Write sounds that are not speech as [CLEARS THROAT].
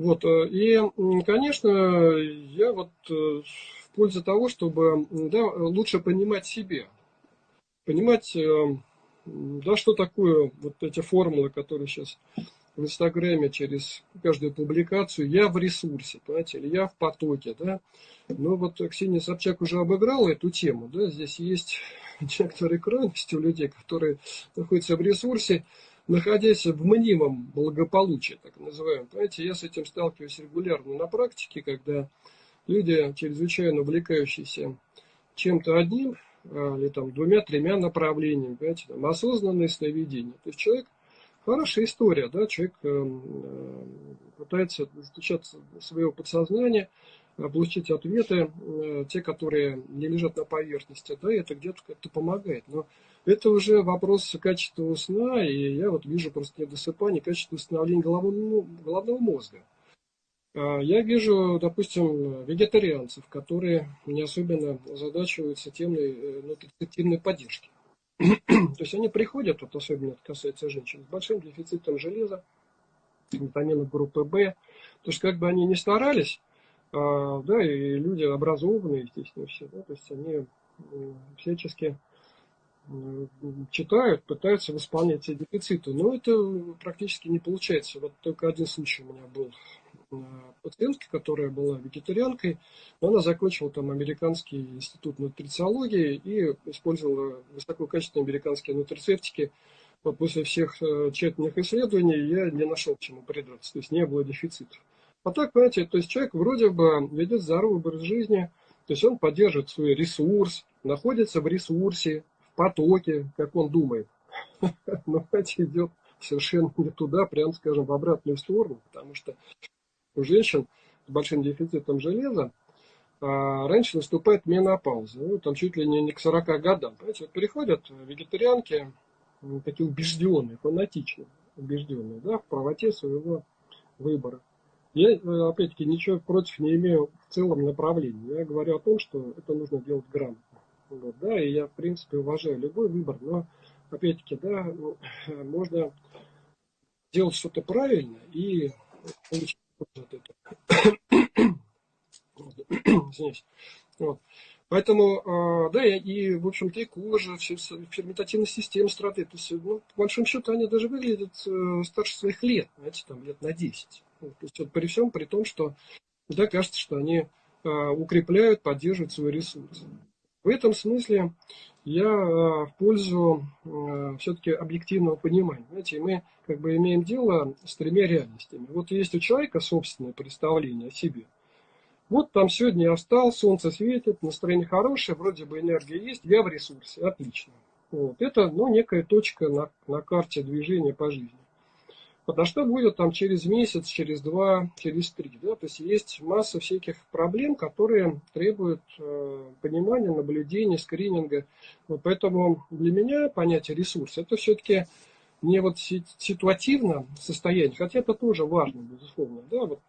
Вот, и, конечно, я вот в пользу того, чтобы да, лучше понимать себя, понимать, да, что такое вот эти формулы, которые сейчас в Инстаграме через каждую публикацию, я в ресурсе, понимаете, или я в потоке, да. Но вот Ксения Собчак уже обыграла эту тему, да, здесь есть [LAUGHS] некоторые крайности у людей, которые находятся в ресурсе, находясь в мнимом благополучии, так называемом. Понимаете, я с этим сталкиваюсь регулярно на практике, когда люди, чрезвычайно увлекающиеся чем-то одним, а, или там двумя-тремя направлениями, понимаете, там осознанное сновидение. То есть человек Хорошая история, да, человек эм, э, пытается достучаться своего подсознания, получить ответы, э, те, которые не лежат на поверхности, да, это где-то как-то помогает. Но это уже вопрос качества сна, и я вот вижу просто недосыпание, качество восстановления головного, ну, головного мозга. А я вижу, допустим, вегетарианцев, которые не особенно задачиваются темой э, нутритивной поддержки. [CLEARS THROAT] То есть они приходят, вот особенно это касается женщин, с большим дефицитом железа, витаминов группы В. То есть как бы они не старались, да, и люди образованные, естественно, все, да, то есть они всячески читают, пытаются восполнять эти дефициты. Но это практически не получается. Вот только один случай у меня был пациентки, которая была вегетарианкой, но она закончила там американский институт нутрициологии и использовала высококачественные американские нутрицептики. Вот после всех э, тщательных исследований я не нашел чему придраться, то есть не было дефицитов. А так, понимаете, то есть человек вроде бы ведет здоровый образ жизни, то есть он поддерживает свой ресурс, находится в ресурсе, в потоке, как он думает. [LAUGHS] Но, знаете, идет совершенно не туда, прям скажем, в обратную сторону, потому что у женщин с большим дефицитом железа а, раньше наступает менопауза, ну, там чуть ли не, не к 40 годам. Понимаете, вот переходят вегетарианки, такие убежденные, фанатичные, убежденные, да, в правоте своего выбора. Я, э, опять-таки, ничего против не имею в целом направлении. Я говорю о том, что это нужно делать грамотно. Вот, да, и я, в принципе, уважаю любой выбор, но, опять-таки, да, ну, [LAUGHS] можно делать что-то правильно и получить [CLEARS THROAT] Извиняюсь. Вот. Поэтому, а, да, и, в общем-то, и кожа, ферментативная система страдает. То есть, ну, по большому счету, они даже выглядят э, старше своих лет, знаете, там, лет на 10. То есть, вот, при всем, при том, что, да, кажется, что они а, укрепляют, поддерживают свой ресурс. В этом смысле я а, в пользу а, все-таки объективного понимания. Знаете, мы как бы имеем дело с тремя реальностями. Вот есть у человека собственное представление о себе. Вот там сегодня я встал, солнце светит, настроение хорошее, вроде бы энергия есть, я в ресурсе, отлично. Вот. Это ну, некая точка на, на карте движения по жизни. Вот, а что будет там через месяц, через два, через три? Да? То есть есть масса всяких проблем, которые требуют э, понимания, наблюдения, скрининга. Вот поэтому для меня понятие ресурс это все-таки не вот ситуативно состояние, хотя это тоже важно, безусловно. Да? Вот